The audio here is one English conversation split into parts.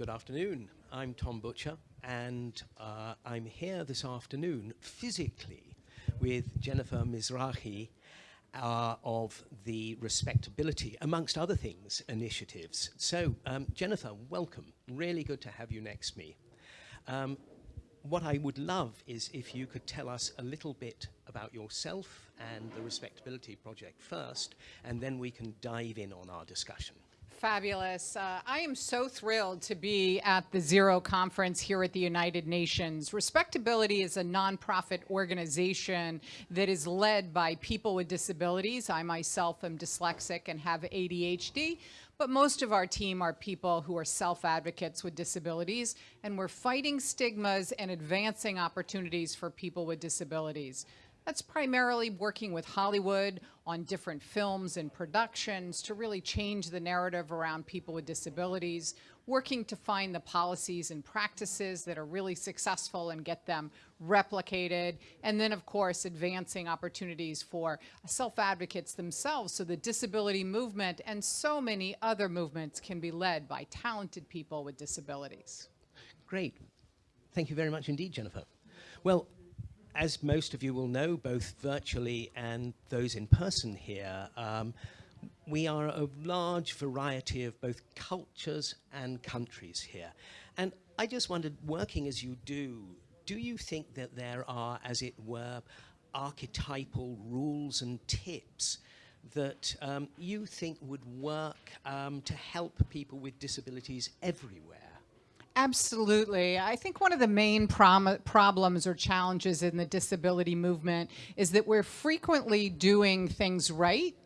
good afternoon. I'm Tom Butcher, and uh, I'm here this afternoon physically with Jennifer Mizrahi uh, of the Respectability, amongst other things, initiatives. So, um, Jennifer, welcome. Really good to have you next to me. Um, what I would love is if you could tell us a little bit about yourself and the Respectability Project first, and then we can dive in on our discussion. Fabulous. Uh, I am so thrilled to be at the Zero Conference here at the United Nations. Respectability is a nonprofit organization that is led by people with disabilities. I myself am dyslexic and have ADHD, but most of our team are people who are self-advocates with disabilities, and we're fighting stigmas and advancing opportunities for people with disabilities. That's primarily working with Hollywood on different films and productions to really change the narrative around people with disabilities, working to find the policies and practices that are really successful and get them replicated, and then of course advancing opportunities for self-advocates themselves so the disability movement and so many other movements can be led by talented people with disabilities. Great. Thank you very much indeed, Jennifer. Well, as most of you will know, both virtually and those in person here, um, we are a large variety of both cultures and countries here. And I just wondered, working as you do, do you think that there are, as it were, archetypal rules and tips that um, you think would work um, to help people with disabilities everywhere? Absolutely. I think one of the main problems or challenges in the disability movement is that we're frequently doing things right,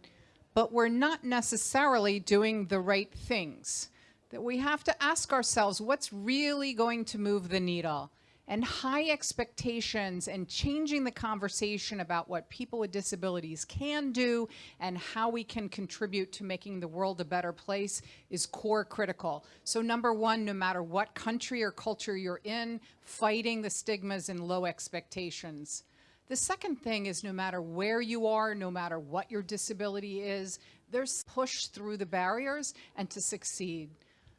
but we're not necessarily doing the right things. That we have to ask ourselves what's really going to move the needle and high expectations and changing the conversation about what people with disabilities can do and how we can contribute to making the world a better place is core critical. So number one, no matter what country or culture you're in, fighting the stigmas and low expectations. The second thing is no matter where you are, no matter what your disability is, there's push through the barriers and to succeed.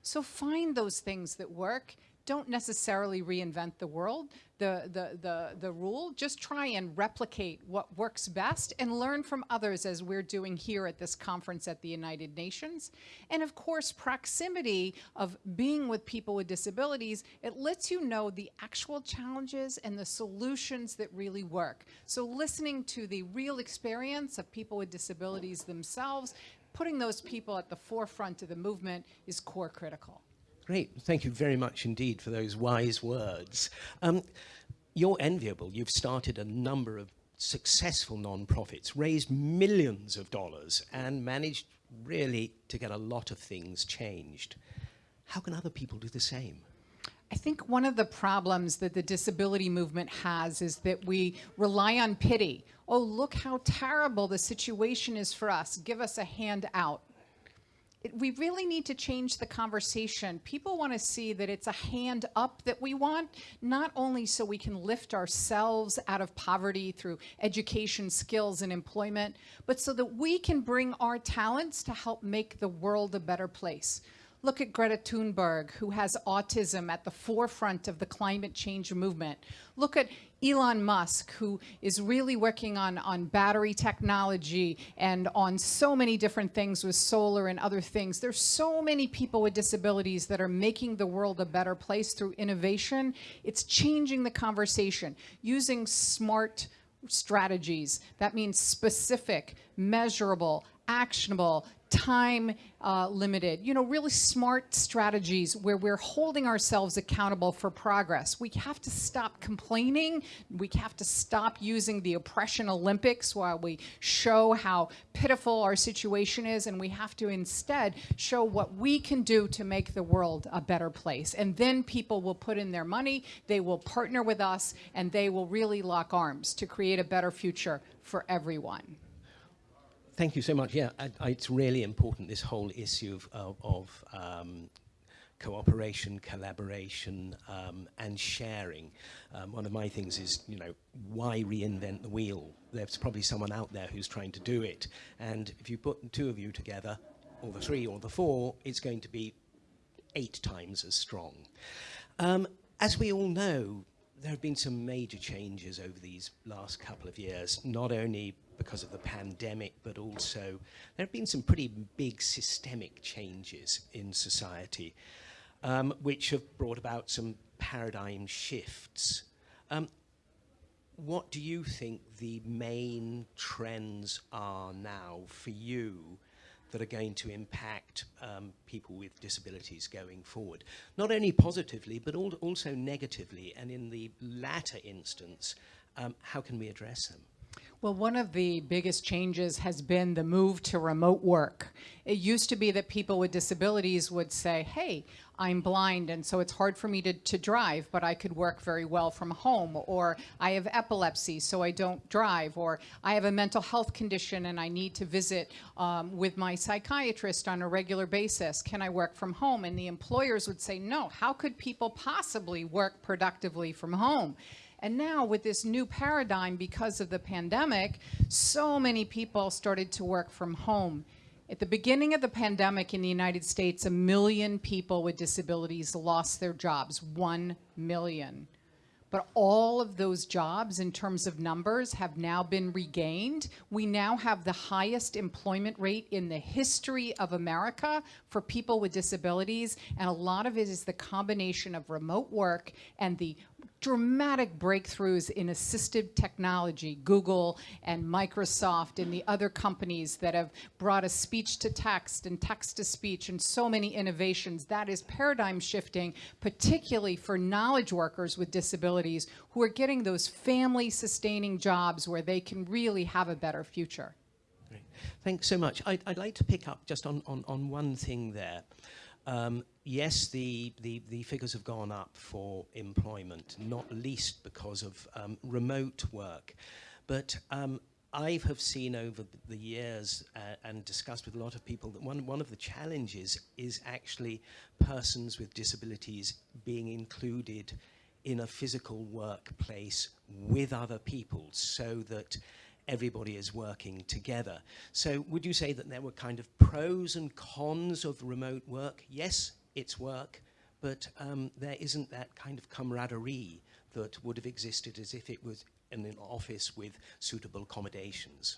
So find those things that work don't necessarily reinvent the world, the, the, the, the rule. Just try and replicate what works best and learn from others as we're doing here at this conference at the United Nations. And of course, proximity of being with people with disabilities, it lets you know the actual challenges and the solutions that really work. So listening to the real experience of people with disabilities themselves, putting those people at the forefront of the movement is core critical. Great. Thank you very much indeed for those wise words. Um, you're enviable. You've started a number of successful non-profits, raised millions of dollars, and managed really to get a lot of things changed. How can other people do the same? I think one of the problems that the disability movement has is that we rely on pity. Oh, look how terrible the situation is for us. Give us a hand we really need to change the conversation. People want to see that it's a hand up that we want, not only so we can lift ourselves out of poverty through education, skills, and employment, but so that we can bring our talents to help make the world a better place. Look at Greta Thunberg, who has autism at the forefront of the climate change movement. Look at Elon Musk, who is really working on, on battery technology and on so many different things with solar and other things. There's so many people with disabilities that are making the world a better place through innovation. It's changing the conversation, using smart strategies. That means specific, measurable, actionable, time uh, limited, you know, really smart strategies where we're holding ourselves accountable for progress. We have to stop complaining. We have to stop using the oppression Olympics while we show how pitiful our situation is. And we have to instead show what we can do to make the world a better place. And then people will put in their money, they will partner with us, and they will really lock arms to create a better future for everyone. Thank you so much. Yeah, I, I, it's really important, this whole issue of, of, um, cooperation, collaboration, um, and sharing. Um, one of my things is, you know, why reinvent the wheel? There's probably someone out there who's trying to do it. And if you put two of you together, or the three or the four, it's going to be eight times as strong. Um, as we all know, there have been some major changes over these last couple of years, not only because of the pandemic, but also there have been some pretty big systemic changes in society, um, which have brought about some paradigm shifts. Um, what do you think the main trends are now for you that are going to impact um, people with disabilities going forward? Not only positively, but al also negatively, and in the latter instance, um, how can we address them? Well, one of the biggest changes has been the move to remote work. It used to be that people with disabilities would say, hey, I'm blind and so it's hard for me to, to drive, but I could work very well from home, or I have epilepsy, so I don't drive, or I have a mental health condition and I need to visit um, with my psychiatrist on a regular basis. Can I work from home? And the employers would say, no, how could people possibly work productively from home? And now with this new paradigm, because of the pandemic, so many people started to work from home. At the beginning of the pandemic in the United States, a million people with disabilities lost their jobs, one million. But all of those jobs in terms of numbers have now been regained. We now have the highest employment rate in the history of America for people with disabilities. And a lot of it is the combination of remote work and the dramatic breakthroughs in assistive technology, Google and Microsoft and the other companies that have brought a speech to text and text to speech and so many innovations. That is paradigm shifting, particularly for knowledge workers with disabilities who are getting those family sustaining jobs where they can really have a better future. Great. Thanks so much. I'd, I'd like to pick up just on, on, on one thing there. Um, yes, the, the, the, figures have gone up for employment, not least because of um, remote work. But um, I have seen over the years uh, and discussed with a lot of people that one, one of the challenges is actually persons with disabilities being included in a physical workplace with other people so that everybody is working together. So would you say that there were kind of pros and cons of remote work? Yes, it's work, but um, there isn't that kind of camaraderie that would have existed as if it was in an office with suitable accommodations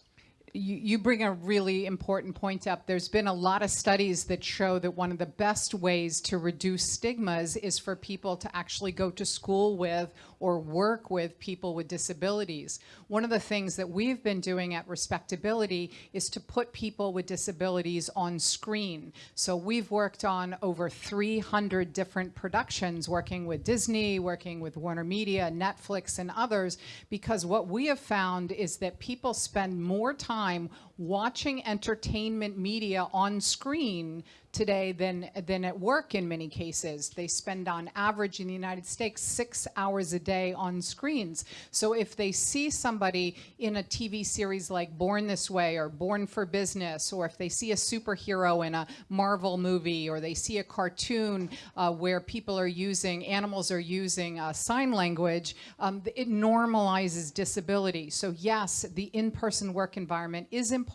you, you bring a really important point up. There's been a lot of studies that show that one of the best ways to reduce stigmas is for people to actually go to school with or work with people with disabilities. One of the things that we've been doing at Respectability is to put people with disabilities on screen. So we've worked on over 300 different productions, working with Disney, working with Warner Media, Netflix, and others, because what we have found is that people spend more time watching entertainment media on screen today than, than at work in many cases. They spend on average in the United States six hours a day on screens. So if they see somebody in a TV series like Born This Way or Born for Business, or if they see a superhero in a Marvel movie, or they see a cartoon uh, where people are using, animals are using uh, sign language, um, it normalizes disability. So yes, the in-person work environment is important,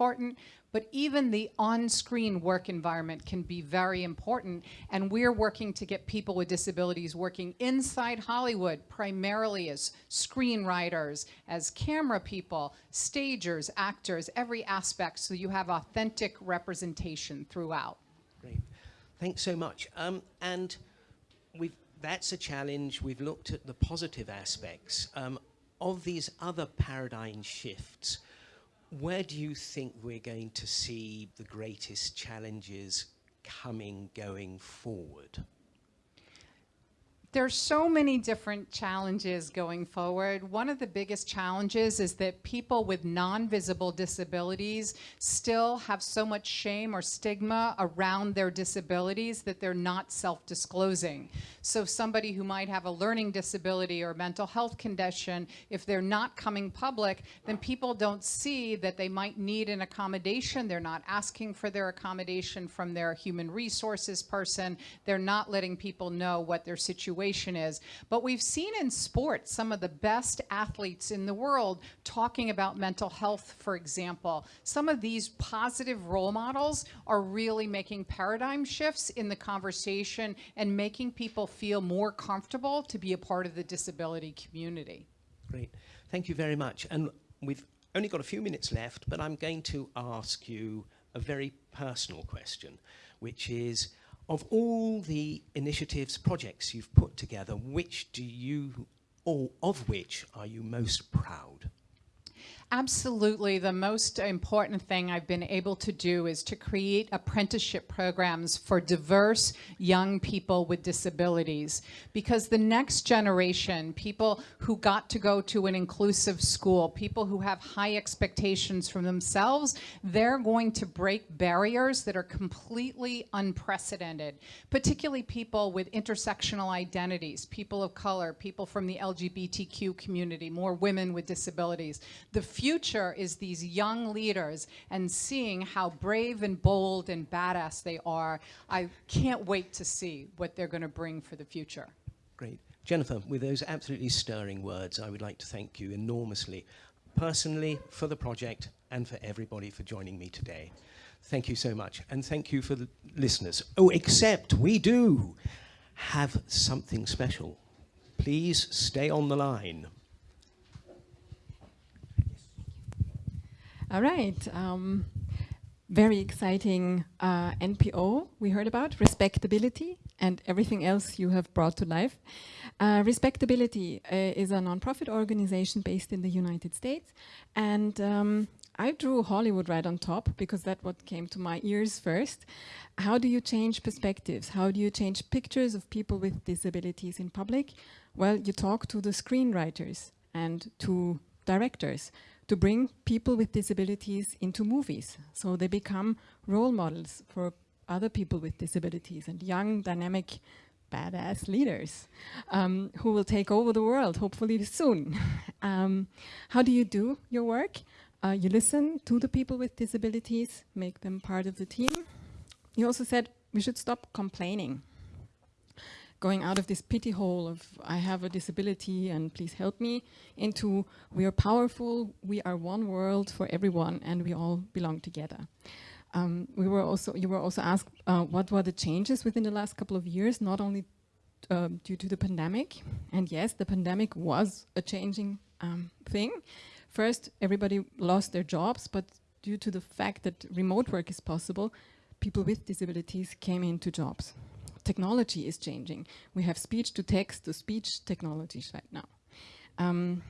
but even the on-screen work environment can be very important. And we're working to get people with disabilities working inside Hollywood, primarily as screenwriters, as camera people, stagers, actors, every aspect, so you have authentic representation throughout. Great. Thanks so much. Um, and we've, that's a challenge. We've looked at the positive aspects. Um, of these other paradigm shifts, where do you think we're going to see the greatest challenges coming going forward? There's so many different challenges going forward. One of the biggest challenges is that people with non-visible disabilities still have so much shame or stigma around their disabilities that they're not self-disclosing. So somebody who might have a learning disability or mental health condition, if they're not coming public, then people don't see that they might need an accommodation. They're not asking for their accommodation from their human resources person. They're not letting people know what their situation situation is. But we've seen in sports some of the best athletes in the world talking about mental health, for example. Some of these positive role models are really making paradigm shifts in the conversation and making people feel more comfortable to be a part of the disability community. Great. Thank you very much. And we've only got a few minutes left, but I'm going to ask you a very personal question, which is, of all the initiatives, projects you've put together, which do you, or of which are you most proud? Absolutely. The most important thing I've been able to do is to create apprenticeship programs for diverse young people with disabilities. Because the next generation, people who got to go to an inclusive school, people who have high expectations from themselves, they're going to break barriers that are completely unprecedented. Particularly people with intersectional identities, people of color, people from the LGBTQ community, more women with disabilities. The future is these young leaders and seeing how brave and bold and badass they are. I can't wait to see what they're going to bring for the future. Great. Jennifer, with those absolutely stirring words, I would like to thank you enormously, personally, for the project and for everybody for joining me today. Thank you so much. And thank you for the listeners. Oh, except we do have something special. Please stay on the line. All right. Um, very exciting uh, NPO we heard about, respectability and everything else you have brought to life. Uh, respectability uh, is a nonprofit organization based in the United States. And um, I drew Hollywood right on top because that's what came to my ears first. How do you change perspectives? How do you change pictures of people with disabilities in public? Well, you talk to the screenwriters and to directors to bring people with disabilities into movies. So they become role models for other people with disabilities and young, dynamic, badass leaders um, who will take over the world, hopefully soon. um, how do you do your work? Uh, you listen to the people with disabilities, make them part of the team. You also said we should stop complaining going out of this pity hole of I have a disability and please help me into we are powerful, we are one world for everyone and we all belong together. Um, we were also, you were also asked uh, what were the changes within the last couple of years, not only uh, due to the pandemic. And yes, the pandemic was a changing um, thing. First, everybody lost their jobs, but due to the fact that remote work is possible, people with disabilities came into jobs technology is changing. We have speech to text to speech technologies right now. Um,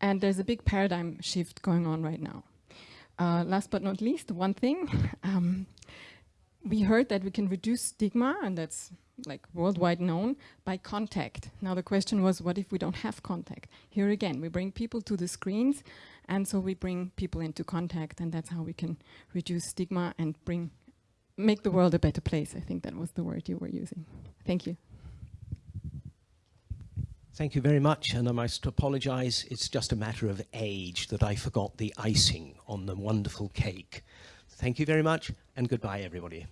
and there's a big paradigm shift going on right now. Uh, last but not least, one thing, um, we heard that we can reduce stigma, and that's like worldwide known, by contact. Now the question was, what if we don't have contact? Here again, we bring people to the screens, and so we bring people into contact, and that's how we can reduce stigma and bring make the world a better place. I think that was the word you were using. Thank you. Thank you very much, and I must apologize. It's just a matter of age that I forgot the icing on the wonderful cake. Thank you very much, and goodbye, everybody.